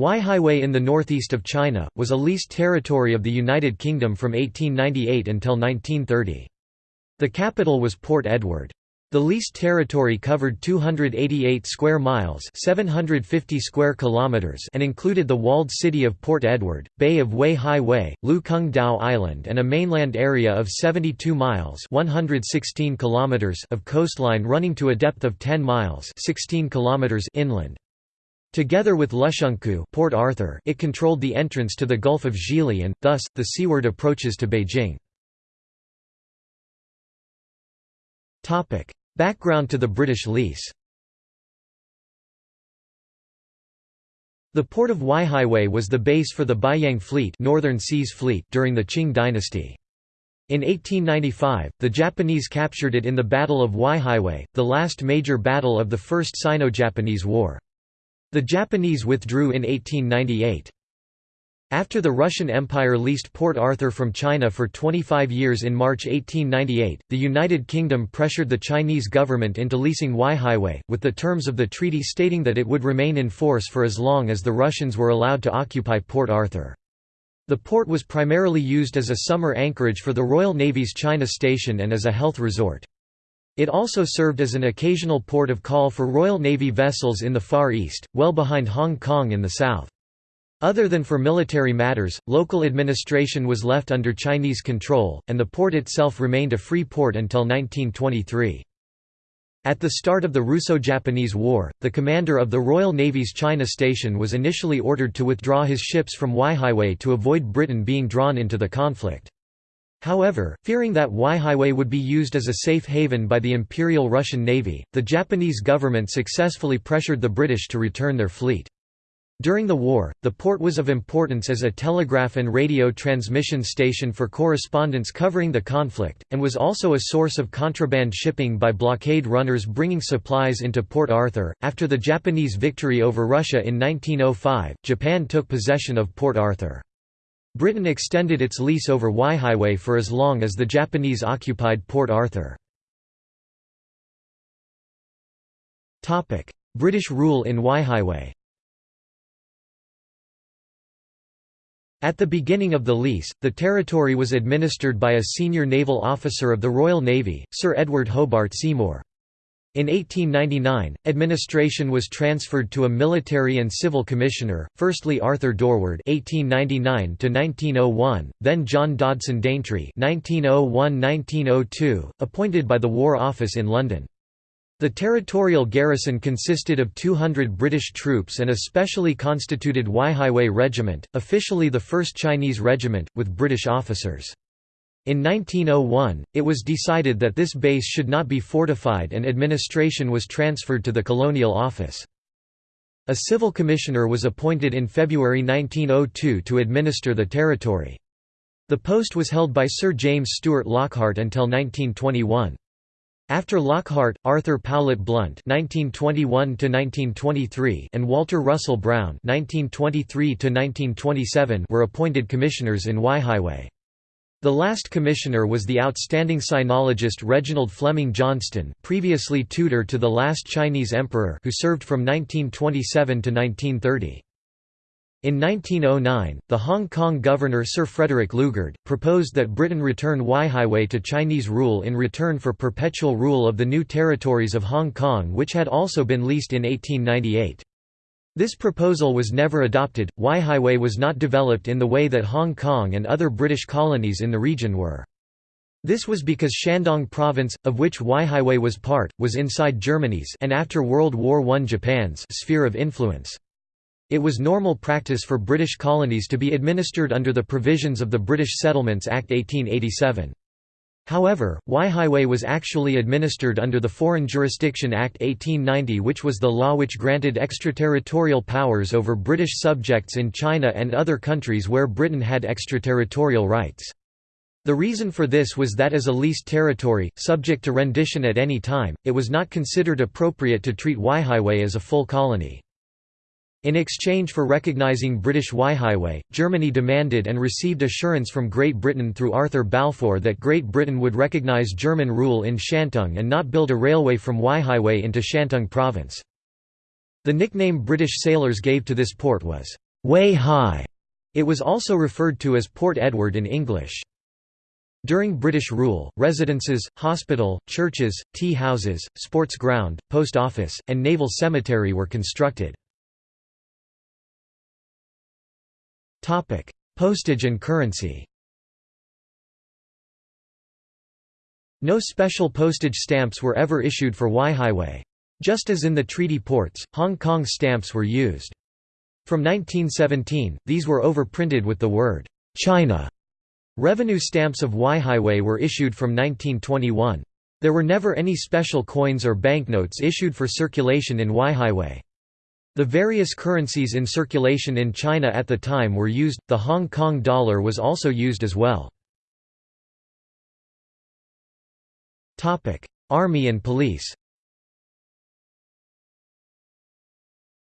Weihai in the northeast of China, was a leased territory of the United Kingdom from 1898 until 1930. The capital was Port Edward. The leased territory covered 288 square miles 750 square kilometers and included the walled city of Port Edward, Bay of Wei Wei, Lu Kung Dao Island and a mainland area of 72 miles 116 kilometers of coastline running to a depth of 10 miles 16 kilometers inland. Together with Lushunkou Port Arthur, it controlled the entrance to the Gulf of Zhili and, thus, the seaward approaches to Beijing. Background to the British lease The port of Weihaiwei was the base for the Beiyang Fleet, Northern Seas Fleet during the Qing dynasty. In 1895, the Japanese captured it in the Battle of Weihaiwei, the last major battle of the First Sino-Japanese War. The Japanese withdrew in 1898. After the Russian Empire leased Port Arthur from China for 25 years in March 1898, the United Kingdom pressured the Chinese government into leasing Weihaiwei, with the terms of the treaty stating that it would remain in force for as long as the Russians were allowed to occupy Port Arthur. The port was primarily used as a summer anchorage for the Royal Navy's China Station and as a health resort. It also served as an occasional port of call for Royal Navy vessels in the Far East, well behind Hong Kong in the south. Other than for military matters, local administration was left under Chinese control, and the port itself remained a free port until 1923. At the start of the Russo-Japanese War, the commander of the Royal Navy's China Station was initially ordered to withdraw his ships from Weihaiwei to avoid Britain being drawn into the conflict. However, fearing that Weihaiwei would be used as a safe haven by the Imperial Russian Navy, the Japanese government successfully pressured the British to return their fleet. During the war, the port was of importance as a telegraph and radio transmission station for correspondence covering the conflict, and was also a source of contraband shipping by blockade runners bringing supplies into Port Arthur. After the Japanese victory over Russia in 1905, Japan took possession of Port Arthur. Britain extended its lease over Weihaiwei for as long as the Japanese occupied Port Arthur. British rule in Weihaiwei At the beginning of the lease, the territory was administered by a senior naval officer of the Royal Navy, Sir Edward Hobart Seymour. In 1899, administration was transferred to a military and civil commissioner, firstly Arthur Dorward (1899–1901), then John Dodson Daintree (1901–1902), appointed by the War Office in London. The territorial garrison consisted of 200 British troops and a specially constituted Weihaiwei Regiment, officially the 1st Chinese Regiment, with British officers. In 1901, it was decided that this base should not be fortified and administration was transferred to the Colonial Office. A civil commissioner was appointed in February 1902 to administer the territory. The post was held by Sir James Stewart Lockhart until 1921. After Lockhart, Arthur Powlett Blunt (1921–1923) and Walter Russell Brown (1923–1927) were appointed commissioners in Weihaiwei. The last commissioner was the outstanding sinologist Reginald Fleming Johnston previously tutor to the last Chinese emperor who served from 1927 to 1930. In 1909, the Hong Kong governor Sir Frederick Lugard, proposed that Britain return Weihaiwei to Chinese rule in return for perpetual rule of the new territories of Hong Kong which had also been leased in 1898. This proposal was never adopted. Weihaiwei was not developed in the way that Hong Kong and other British colonies in the region were. This was because Shandong province, of which Weihaiwei was part, was inside Germany's and after World War I Japan's sphere of influence. It was normal practice for British colonies to be administered under the provisions of the British Settlements Act 1887. However, Weihaiwei was actually administered under the Foreign Jurisdiction Act 1890 which was the law which granted extraterritorial powers over British subjects in China and other countries where Britain had extraterritorial rights. The reason for this was that as a leased territory, subject to rendition at any time, it was not considered appropriate to treat Weihaiwei as a full colony. In exchange for recognizing British Weihaiwei, Germany demanded and received assurance from Great Britain through Arthur Balfour that Great Britain would recognize German rule in Shantung and not build a railway from Weihaiwei into Shantung province. The nickname British sailors gave to this port was, Wei Hai. It was also referred to as Port Edward in English. During British rule, residences, hospital, churches, tea houses, sports ground, post office, and naval cemetery were constructed. Postage and currency No special postage stamps were ever issued for Weihaiwei. Just as in the treaty ports, Hong Kong stamps were used. From 1917, these were overprinted with the word, China. Revenue stamps of Weihaiwei were issued from 1921. There were never any special coins or banknotes issued for circulation in Weihaiwei. The various currencies in circulation in China at the time were used, the Hong Kong dollar was also used as well. Army and police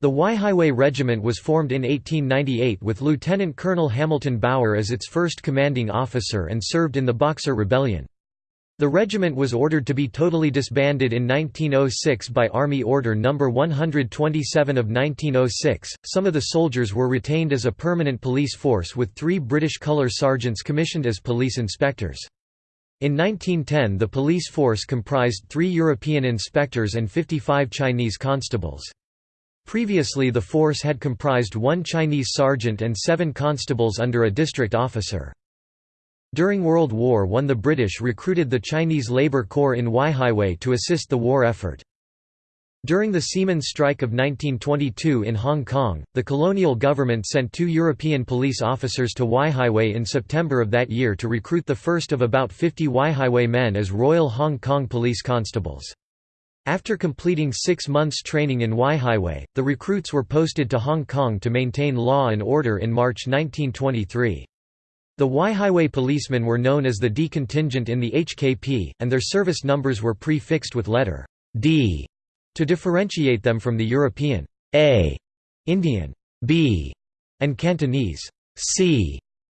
The Weihaiwei Regiment was formed in 1898 with Lieutenant Colonel Hamilton Bower as its first commanding officer and served in the Boxer Rebellion. The regiment was ordered to be totally disbanded in 1906 by Army Order No. 127 of 1906. Some of the soldiers were retained as a permanent police force with three British colour sergeants commissioned as police inspectors. In 1910 the police force comprised three European inspectors and 55 Chinese constables. Previously the force had comprised one Chinese sergeant and seven constables under a district officer. During World War I the British recruited the Chinese Labour Corps in Weihaiwei to assist the war effort. During the Seamen's Strike of 1922 in Hong Kong, the colonial government sent two European police officers to Weihaiwei in September of that year to recruit the first of about 50 Weihaiwei men as Royal Hong Kong Police Constables. After completing six months training in Weihaiwei, the recruits were posted to Hong Kong to maintain law and order in March 1923. The Weihaiwei policemen were known as the D contingent in the HKP, and their service numbers were prefixed with letter D to differentiate them from the European A, Indian B, and Cantonese C.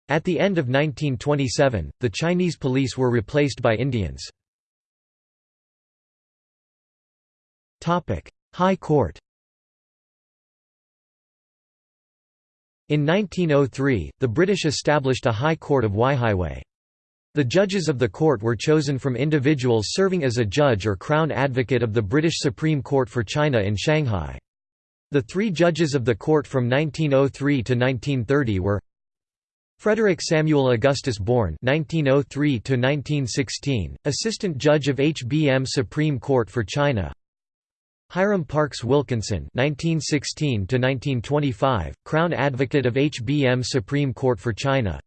At the end of 1927, the Chinese police were replaced by Indians. High Court In 1903, the British established a High Court of Weihaiwei. The judges of the court were chosen from individuals serving as a judge or Crown Advocate of the British Supreme Court for China in Shanghai. The three judges of the court from 1903 to 1930 were Frederick Samuel Augustus Bourne (1903–1916), Assistant Judge of HBM Supreme Court for China. Hiram Parks Wilkinson (1916–1925), Crown Advocate of HBM Supreme Court for China.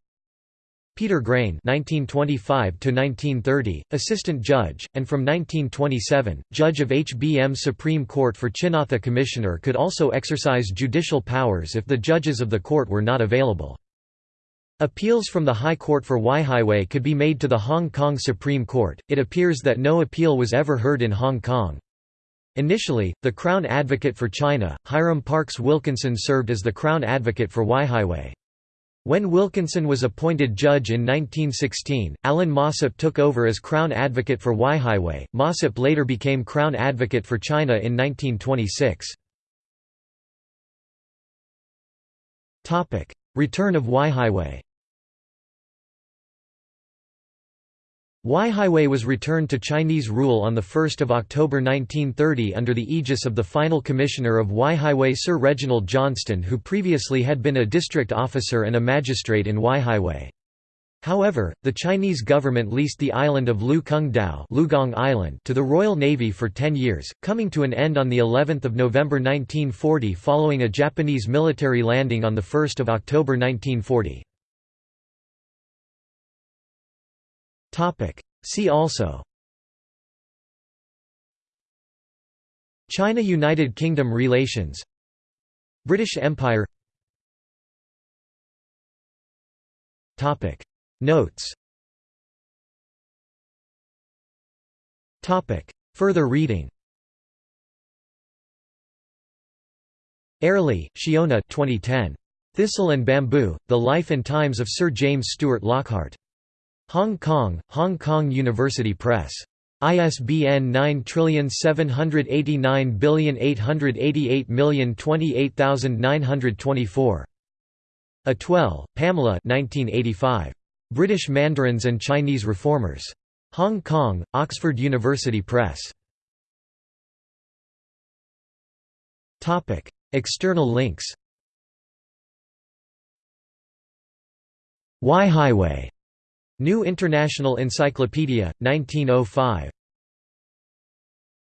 Peter Grain (1925–1930), assistant judge, and from 1927, judge of HBM Supreme Court for Chinatha Commissioner, could also exercise judicial powers if the judges of the court were not available. Appeals from the High Court for Weihaiwei could be made to the Hong Kong Supreme Court. It appears that no appeal was ever heard in Hong Kong. Initially, the Crown Advocate for China, Hiram Parks Wilkinson served as the Crown Advocate for Weihaiwei. When Wilkinson was appointed judge in 1916, Alan Mossop took over as Crown Advocate for Weihaiwei. Mossop later became Crown Advocate for China in 1926. Return of Weihaiwei Weihaiwei was returned to Chinese rule on 1 October 1930 under the aegis of the final commissioner of Weihaiwei Sir Reginald Johnston who previously had been a district officer and a magistrate in Weihaiwei. However, the Chinese government leased the island of Lu Kung Dao Island to the Royal Navy for ten years, coming to an end on of November 1940 following a Japanese military landing on 1 October 1940. See also China–United Kingdom relations British Empire Topic. Notes Topic. Further reading Airlie, Shiona 2010. Thistle and Bamboo, The Life and Times of Sir James Stewart Lockhart. Hong Kong, Hong Kong University Press. ISBN 9789888028924. Atwell, Pamela 1985. British Mandarins and Chinese Reformers. Hong Kong, Oxford University Press. External links Weihaiwei. New International Encyclopedia, 1905.